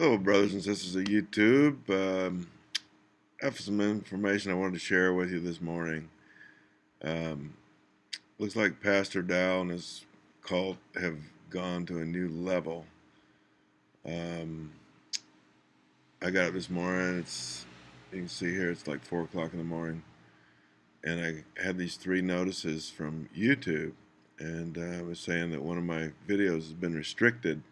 Hello, brothers and sisters of YouTube. Um, I have some information I wanted to share with you this morning. Um, looks like Pastor Dow and his cult have gone to a new level. Um, I got up this morning. It's you can see here. It's like four o'clock in the morning, and I had these three notices from YouTube, and uh, I was saying that one of my videos has been restricted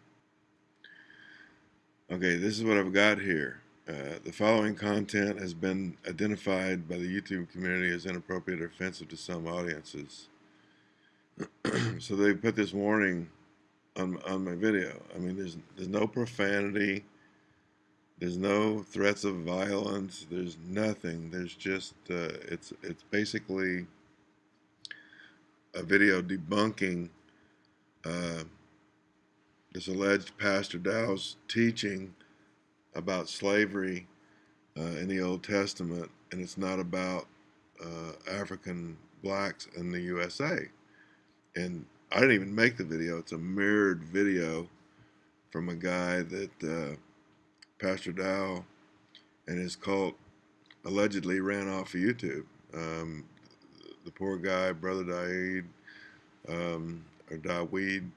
Okay, this is what I've got here. Uh, the following content has been identified by the YouTube community as inappropriate or offensive to some audiences. so they put this warning on, on my video. I mean, there's, there's no profanity. There's no threats of violence. There's nothing. There's just, uh, it's, it's basically a video debunking uh, this alleged Pastor Dow's teaching about slavery uh, in the Old Testament, and it's not about uh, African blacks in the USA. And I didn't even make the video. It's a mirrored video from a guy that uh, Pastor Dow and his cult allegedly ran off of YouTube. Um, the poor guy, Brother Daeed, um, or Daweed,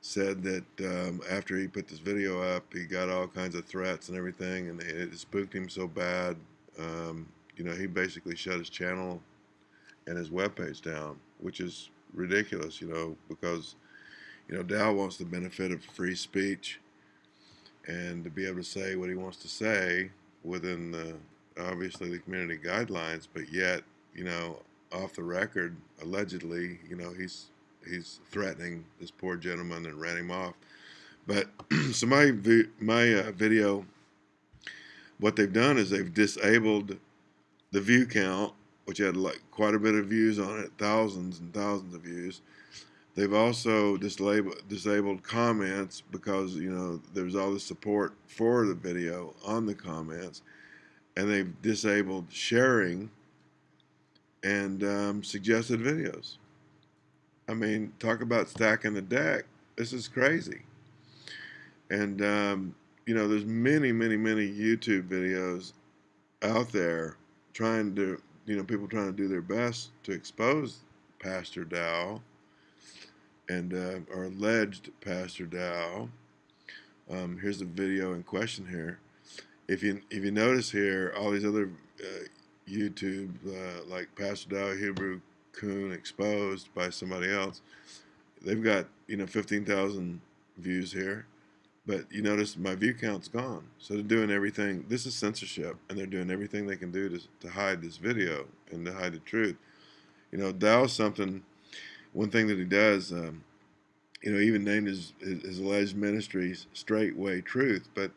said that um, after he put this video up, he got all kinds of threats and everything, and it spooked him so bad. Um, you know, he basically shut his channel and his webpage down, which is ridiculous. You know, because you know Dow wants the benefit of free speech and to be able to say what he wants to say within the obviously the community guidelines, but yet you know off the record, allegedly, you know he's he's threatening this poor gentleman and ran him off. But so my my uh, video, what they've done is they've disabled the view count, which had like quite a bit of views on it, thousands and thousands of views. They've also disabled disabled comments because you know there's all the support for the video on the comments, and they've disabled sharing and um, suggested videos. I mean, talk about stacking the deck. This is crazy. And, um, you know, there's many, many, many YouTube videos out there trying to, you know, people trying to do their best to expose Pastor Dow and, uh, or alleged Pastor Dow. Um, here's the video in question here. If you, if you notice here, all these other uh, YouTube, uh, like Pastor Dow Hebrew Coon exposed by somebody else. They've got, you know, 15,000 views here, but you notice my view count's gone. So they're doing everything, this is censorship, and they're doing everything they can do to, to hide this video and to hide the truth. You know, Dow's something, one thing that he does, um, you know, even named his, his, his alleged ministry Straightway Truth. But,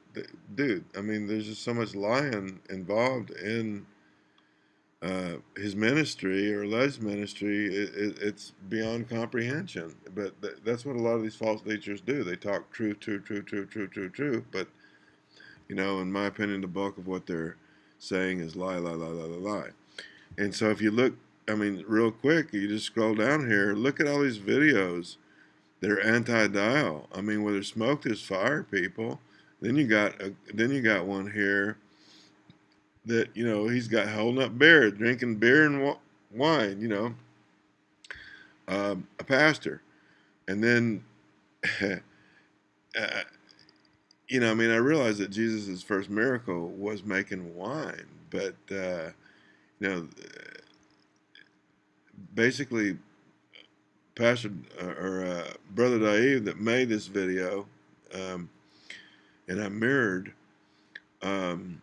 dude, I mean, there's just so much lying involved in uh, his ministry or Les ministry, it, it, it's beyond comprehension. But th that's what a lot of these false teachers do. They talk truth, truth, truth, truth, truth, truth, truth. But, you know, in my opinion, the bulk of what they're saying is lie, lie, lie, lie, lie, lie. And so if you look, I mean, real quick, you just scroll down here, look at all these videos that are anti-dial. I mean, where there's smoke, there's fire, people. Then you got a, then you got one here that you know he's got holding up beer, drinking beer and wine. You know, um, a pastor, and then. uh, you know, I mean, I realized that Jesus' first miracle was making wine, but, uh, you know, basically, Pastor uh, or uh, Brother Dave that made this video, um, and I mirrored, um,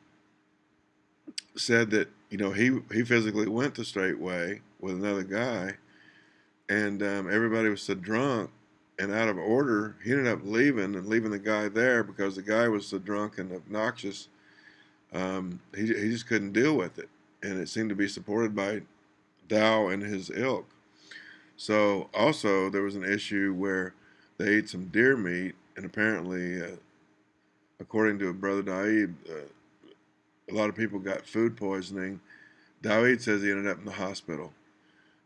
said that you know he he physically went the straight way with another guy, and um, everybody was so drunk and out of order, he ended up leaving and leaving the guy there because the guy was so drunk and obnoxious. Um, he he just couldn't deal with it, and it seemed to be supported by Dow and his ilk. So also there was an issue where they ate some deer meat, and apparently, uh, according to Brother Daeed, uh, a lot of people got food poisoning. David says he ended up in the hospital,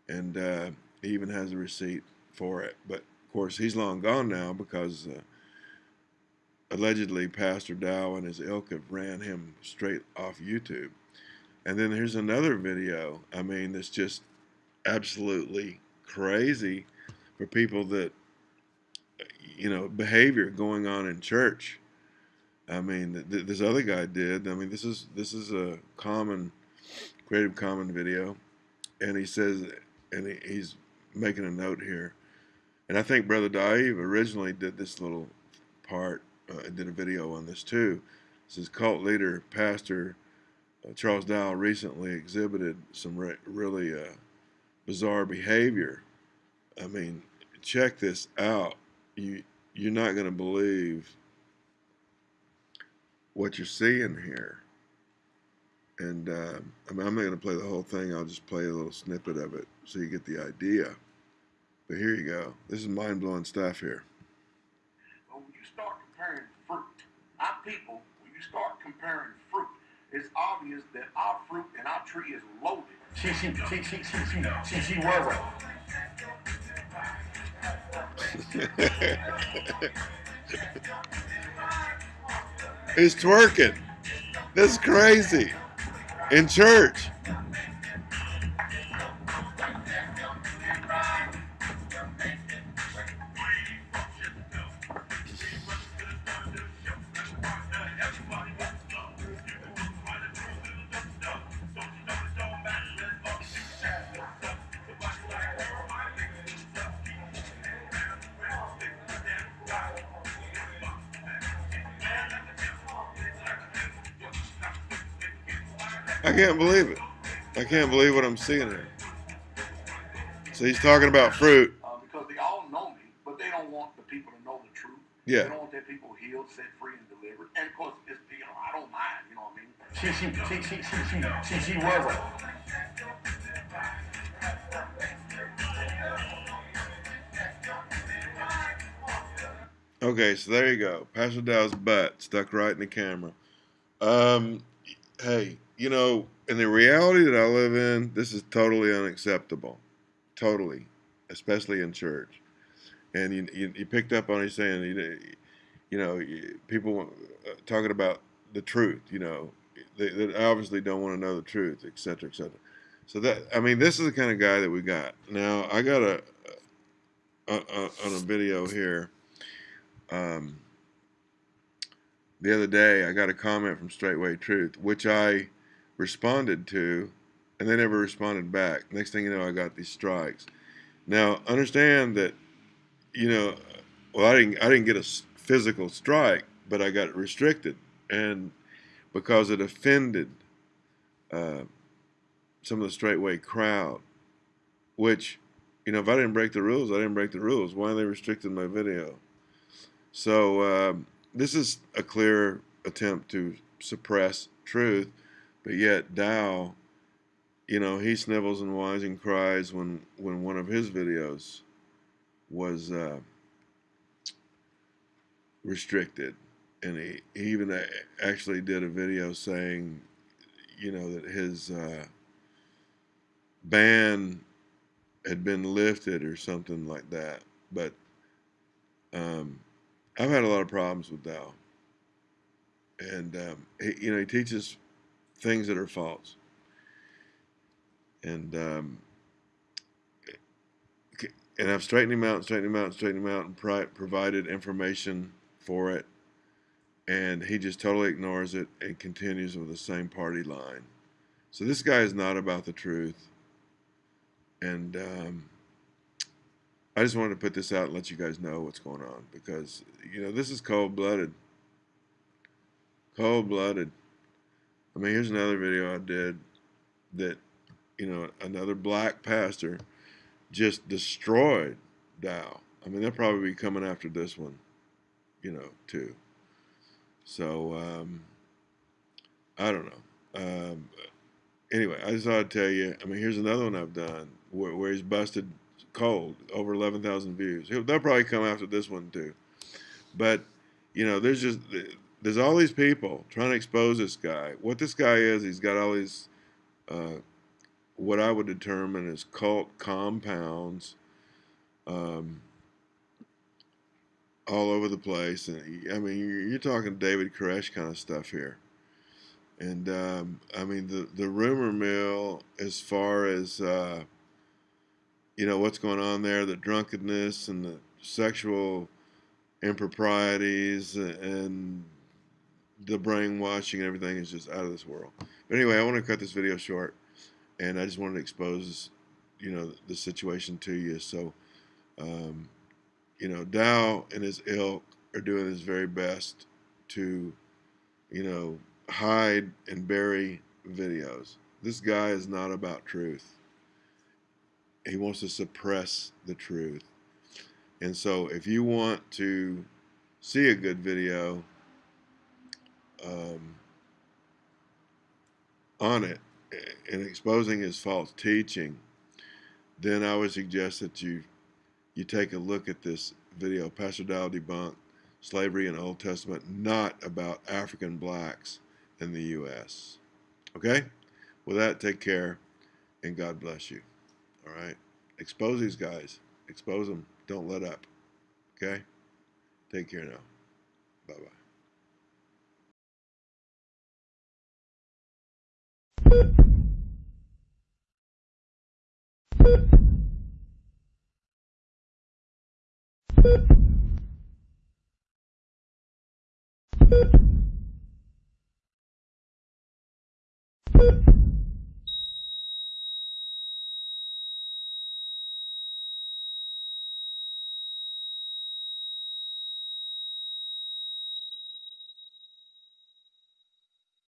and uh, he even has a receipt for it. But of course, he's long gone now because uh, allegedly Pastor Dow and his ilk have ran him straight off YouTube. And then here's another video. I mean, that's just absolutely crazy for people that, you know, behavior going on in church. I mean, th this other guy did. I mean, this is this is a common Creative Common video, and he says, and he, he's making a note here, and I think Brother Dave originally did this little part, uh, did a video on this too. This is cult leader, Pastor uh, Charles Dow recently exhibited some re really uh, bizarre behavior. I mean, check this out. You you're not going to believe what you're seeing here. And uh, I mean, I'm not going to play the whole thing. I'll just play a little snippet of it so you get the idea. But here you go. This is mind blowing stuff here. But when you start comparing fruit, our people, when you start comparing fruit, it's obvious that our fruit and our tree is loaded. She, she, she, she, she, she, she, she was He's twerking. This is twerking. That's crazy. In church. I can't believe it. I can't believe what I'm seeing here. So he's talking about fruit. Uh, because they all know me, but they don't want the people to know the truth. Yeah. They don't want their people healed, set free, and delivered. And of course, it's, you know, I don't mind, you know what I mean? She, she, she, she, she, she, she, she was Okay, so there you go. Pastor Dow's butt stuck right in the camera. Um, hey, you know, in the reality that I live in, this is totally unacceptable. Totally, especially in church. And you, you, you picked up on it saying, you, you know, people uh, talking about the truth, you know, they, they obviously don't want to know the truth, et cetera, et cetera. So that, I mean, this is the kind of guy that we got. Now, I got a, a, a on a video here. Um, the other day, I got a comment from Straightway Truth, which I responded to, and they never responded back. Next thing you know, I got these strikes. Now, understand that, you know, well, I didn't, I didn't get a physical strike, but I got restricted, and because it offended uh, some of the straightway crowd, which, you know, if I didn't break the rules, I didn't break the rules. Why are they restricting my video? So uh, this is a clear attempt to suppress truth but yet Dow, you know, he snivels and whines and cries when when one of his videos was uh, restricted, and he, he even actually did a video saying, you know, that his uh, ban had been lifted or something like that. But um, I've had a lot of problems with Dow, and um, he, you know, he teaches things that are false. And um, and I've straightened him out, straightened him out, straightened him out, and provided information for it. And he just totally ignores it and continues with the same party line. So this guy is not about the truth. And um, I just wanted to put this out and let you guys know what's going on because, you know, this is cold blooded. Cold blooded. I mean, here's another video I did that, you know, another black pastor just destroyed Dow. I mean, they'll probably be coming after this one, you know, too. So, um, I don't know. Um, anyway, I just thought I'd tell you. I mean, here's another one I've done where, where he's busted cold, over 11,000 views. They'll probably come after this one, too. But, you know, there's just there's all these people trying to expose this guy. What this guy is, he's got all these, uh, what I would determine as cult compounds. Um, all over the place. And I mean, you're, talking David Koresh kind of stuff here. And um, I mean, the, the rumor mill, as far as, uh, you know, what's going on there, the drunkenness and the sexual improprieties and the brainwashing and everything is just out of this world. But anyway, I want to cut this video short, and I just wanted to expose, you know, the situation to you. So, um, you know, Dow and his ilk are doing his very best to, you know, hide and bury videos. This guy is not about truth. He wants to suppress the truth. And so if you want to see a good video um, on it and exposing his false teaching, then I would suggest that you you take a look at this video, Pastor Dow Debunked, Slavery in the Old Testament, not about African blacks in the U.S. Okay? With that, take care, and God bless you. All right? Expose these guys. Expose them. Don't let up. Okay? Take care now. Bye-bye. Thank you.